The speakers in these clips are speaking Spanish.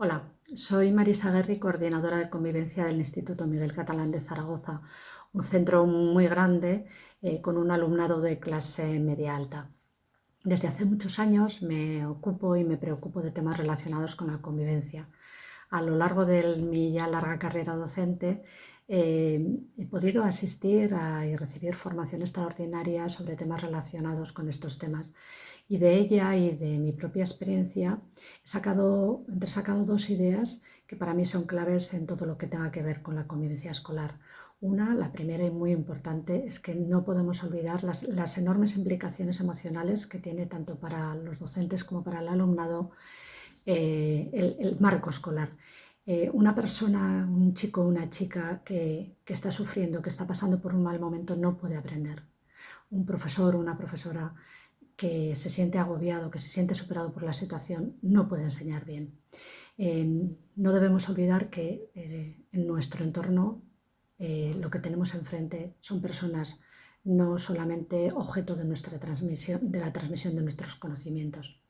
Hola, soy Marisa Guerri, coordinadora de convivencia del Instituto Miguel Catalán de Zaragoza, un centro muy grande eh, con un alumnado de clase media alta. Desde hace muchos años me ocupo y me preocupo de temas relacionados con la convivencia. A lo largo de mi ya larga carrera docente eh, he podido asistir y recibir formación extraordinaria sobre temas relacionados con estos temas y de ella y de mi propia experiencia he sacado, entresacado dos ideas que para mí son claves en todo lo que tenga que ver con la convivencia escolar. Una, la primera y muy importante, es que no podemos olvidar las, enormes implicaciones emocionales que tiene tanto para los docentes como para el alumnado eh, el, marco escolar. Eh, una persona, un chico una chica que, está sufriendo, que está pasando por un mal momento, no puede aprender. Un profesor una profesora que se siente agobiado, que se siente superado por la situación, no puede enseñar bien. no debemos olvidar que eh, en nuestro entorno eh, lo que tenemos enfrente son personas no solamente objeto de, nuestra transmisión, de la transmisión de nuestros conocimientos.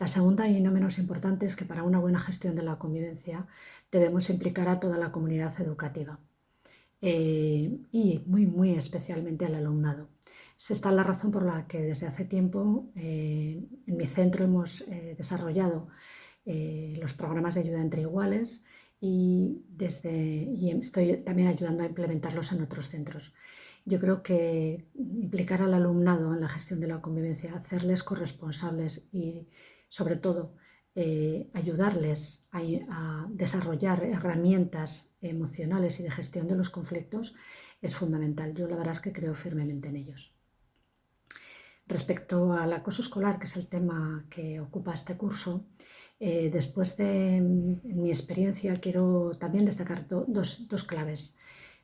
La segunda y no menos importante es que para una buena gestión de la convivencia debemos implicar a toda la comunidad educativa eh, y muy, muy especialmente al alumnado. Es esta la razón por la que desde hace tiempo eh, en mi centro hemos eh, desarrollado los programas de ayuda entre iguales y, desde, y estoy también ayudando a implementarlos en otros centros. Yo creo que implicar al alumnado en la gestión de la convivencia, hacerles corresponsables y sobre todo ayudarles a, desarrollar herramientas emocionales y de gestión de los conflictos es fundamental. Yo la verdad es que creo firmemente en ellos. Respecto al acoso escolar, que es el tema que ocupa este curso, eh, después de mi experiencia quiero también destacar dos, claves.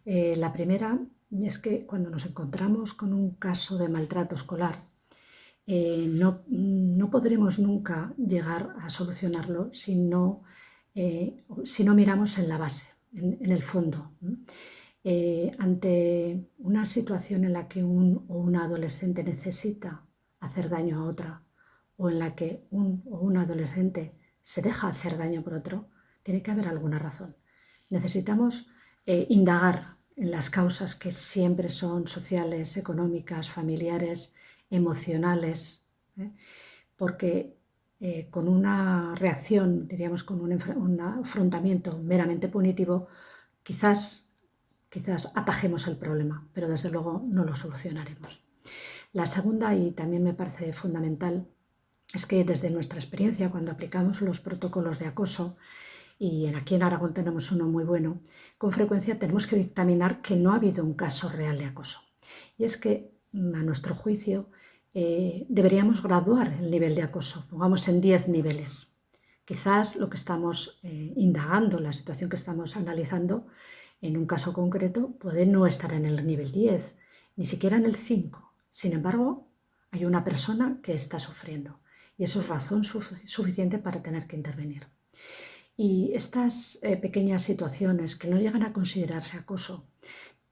Eh, la primera es que cuando nos encontramos con un caso de maltrato escolar, eh, no, podremos nunca llegar a solucionarlo si no, si no miramos en la base, en el fondo. Eh, ante una situación en la que un o una adolescente necesita hacer daño a otra o en la que un o una adolescente se deja hacer daño por otro, tiene que haber alguna razón. Necesitamos eh, indagar en las causas que siempre son sociales, económicas, familiares, emocionales, ¿eh? porque con una reacción, diríamos con un, un afrontamiento meramente punitivo, quizás quizás atajemos el problema, pero desde luego no lo solucionaremos. La segunda, y también me parece fundamental, es que desde nuestra experiencia, cuando aplicamos los protocolos de acoso, y aquí en Aragón tenemos uno muy bueno, con frecuencia tenemos que dictaminar que no ha habido un caso real de acoso. Y es que, a nuestro juicio, eh, deberíamos graduar el nivel de acoso, pongamos en 10 niveles. Quizás lo que estamos eh, indagando, la situación que estamos analizando, en un caso concreto puede no estar en el nivel 10, ni siquiera en el 5. Sin embargo, hay una persona que está sufriendo y eso es razón suficiente para tener que intervenir. Y estas eh, pequeñas situaciones que no llegan a considerarse acoso,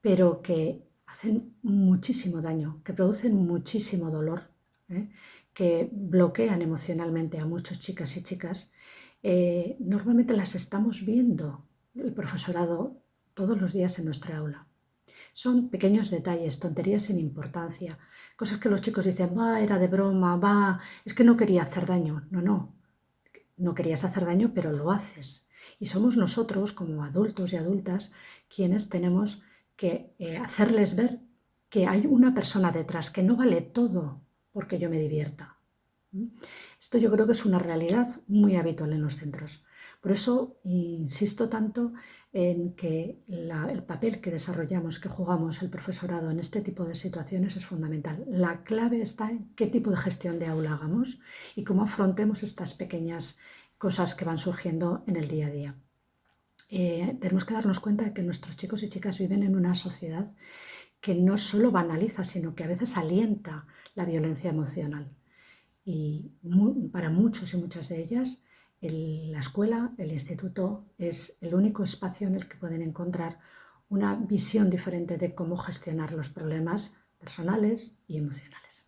pero que hacen muchísimo daño, que producen muchísimo dolor, ¿eh? que bloquean emocionalmente a muchas chicas y chicas, eh, normalmente las estamos viendo el profesorado todos los días en nuestra aula. Son pequeños detalles, tonterías sin importancia, cosas que los chicos dicen, va, era de broma, va, es que no quería hacer daño. No, no, no querías hacer daño, pero lo haces. Y somos nosotros, como adultos y adultas, quienes tenemos que eh, hacerles ver que hay una persona detrás, que no vale todo porque yo me divierta. Esto yo creo que es una realidad muy habitual en los centros. Por eso insisto tanto en que el papel que desarrollamos, que jugamos el profesorado en este tipo de situaciones es fundamental. La clave está en qué tipo de gestión de aula hagamos y cómo afrontemos estas pequeñas cosas que van surgiendo en el día a día. Eh, tenemos que darnos cuenta de que nuestros chicos y chicas viven en una sociedad que no solo banaliza, sino que a veces alienta la violencia emocional. Y para muchos y muchas de ellas la escuela, el instituto, es el único espacio en el que pueden encontrar una visión diferente de cómo gestionar los problemas personales y emocionales.